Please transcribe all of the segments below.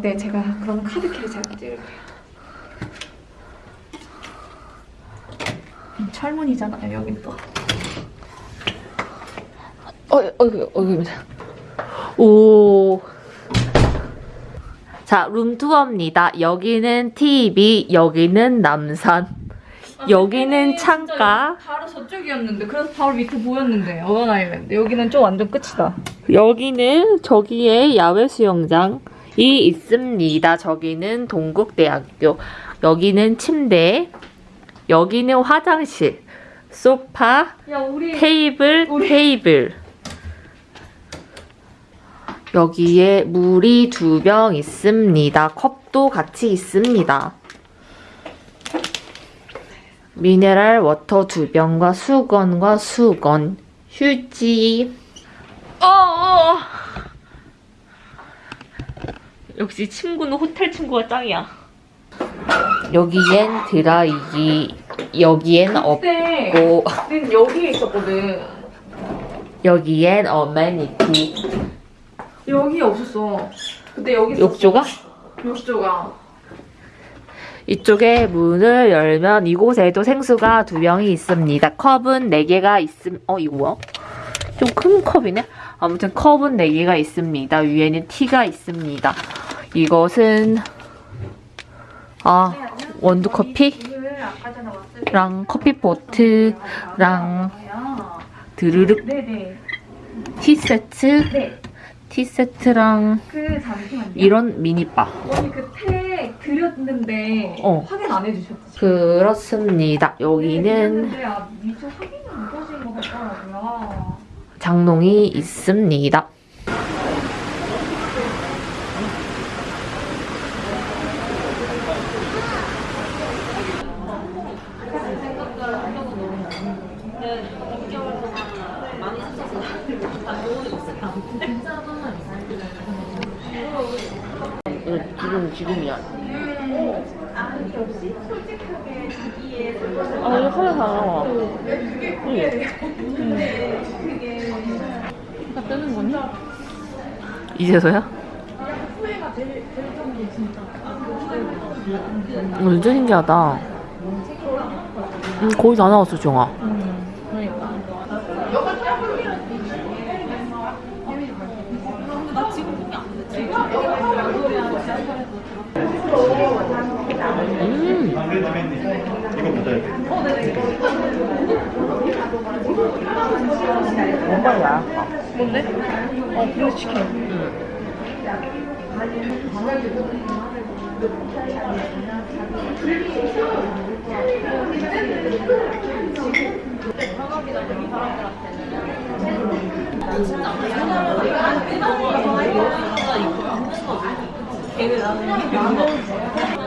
네, 제가 그럼 카드키를 제가 찍을게요. 음, 철문이잖아요, 여긴 또. 어, 어, 어, 오. 자, 룸투어입니다. 여기는 TV, 여기는 남산, 여기는 창가, 바로 저쪽이었는데, 그래서 바로 밑에 보였는데, 어원 아일랜드. 여기는 좀 완전 끝이다. 여기는 저기에 야외 수영장 이 있습니다. 저기는 동국대학교, 여기는 침대, 여기는 화장실, 소파, 야, 우리. 테이블, 우리- 테이블. 여기에 물이 두 병 있습니다. 컵도 같이 있습니다. mineral water 두 병과 수건과 수건, 휴지. 어, 어. 역시 친구는 호텔 친구가 짱이야. 여기엔 드라이기, 여기엔 없고, 우리는 여기에 있었거든. 여기엔 어메니티. 여기에 없었어. 그때 여기. 욕조가? 욕조가. 이쪽에 문을 열면 이곳에도 생수가 두 병이 있습니다. 컵은 네 개가 있음. 어 이거 뭐야? 좀 큰 컵이네. 아무튼 컵은 네 개가 있습니다. 위에는 티가 있습니다. 이것은 아 원두 커피랑 오늘 아까 전에 왔을 때. 커피 포트랑 드르륵 네네. 티 세트, 네. 티 세트랑 그. 이런 미니바. 언니 그태 드렸는데 어. 확인 안 해주셨지? 그렇습니다. 여기는 드렸는데 아. 장롱이 있습니다. 지금 지금이야. 아 이거 카메라 다 나와. 그러니까 뜨는 거니? 이제서야? 완전 신기하다. 음, 거의 다 나왔어, 정아. 그러니까. 이거 보자. 뭔가야. 뭔데? 어, 브리스 치킨. 이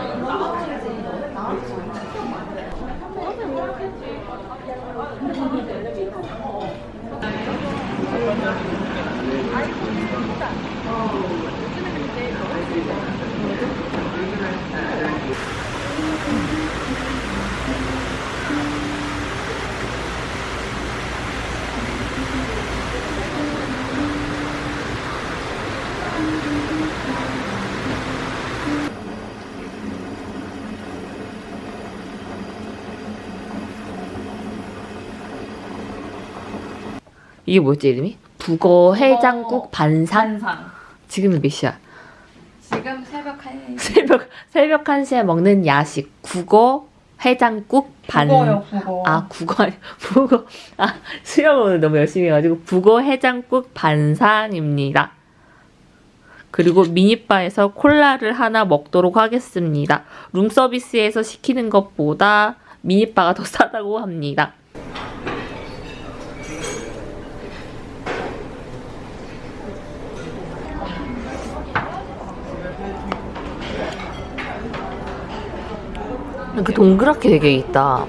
게 뭐였지, 이름이? 북어 해장국 반상? 반상. 지금은 몇 시야? 지금 새벽 1시. 새벽, 새벽 1시에 먹는 야식. 국어 해장국 반. 국어요, 국어. 아, 국어, 국어. 아, 수영을 너무 열심히 해가지고, 국어 해장국 반상입니다. 그리고 미니바에서 콜라를 하나 먹도록 하겠습니다. 룸서비스에서 시키는 것보다 미니바가 더 싸다고 합니다. 그 동그랗게 되게 있다.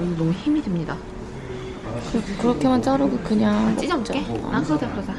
오늘 너무 힘이 듭니다. 그, 그렇게만 자르고 그냥 찢어볼게. 아 그러자 그러자.